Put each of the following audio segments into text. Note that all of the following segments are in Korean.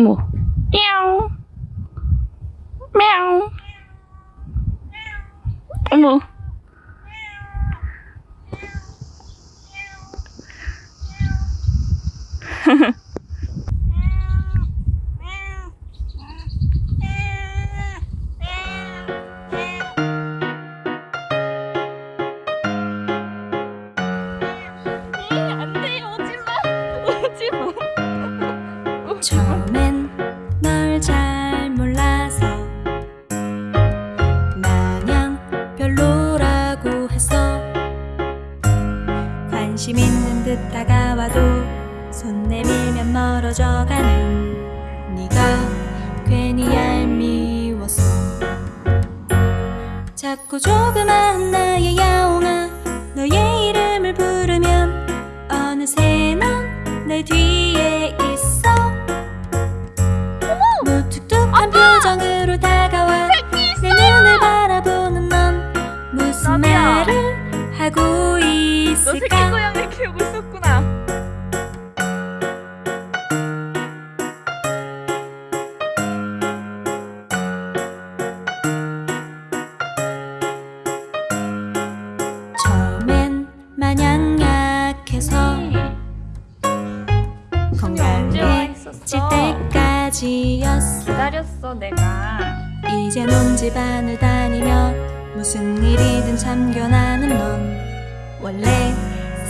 어머. 야옹. мя우. 어머. 안돼 오지마 오지마 처음엔 관심 있는 듯 다가와도 손 내밀면 멀어져 가는 네가 괜히 얄미워서. 자꾸 조그마한 나의 야옹아 너의 이름을 부르면 어느새 넌내 뒤에 있어. 무뚝뚝한 표정으로 다 하고 너 새끼 있을까? 고양이 키우고 있었구나. 처음엔 마냥 약해서 건강해질? 때까지였어. 기다렸어 내가. 이제 온 집안을 다니며 무슨 일이든 참견하는 넌 원래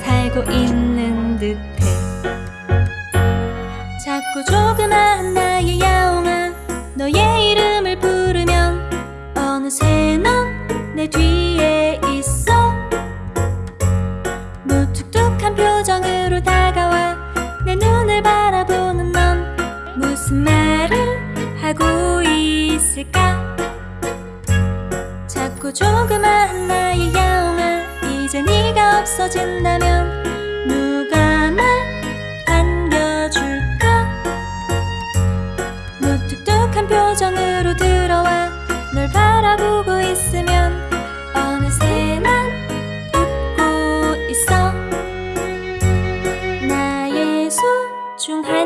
살고 있는 듯해. 자꾸 조그마한 나의 야옹아 너의 이름을 부르면 어느새 넌 내 뒤에 있어. 무뚝뚝한 표정으로 다가와 내 눈을 바라보 작고 조그만 나의 야옹아 이제 네가 없어진다면 누가 날 안겨줄까? 무뚝뚝한 표정으로 들어와 널 바라보고 있으면 어느새 난 웃고 있어. 나의 소중한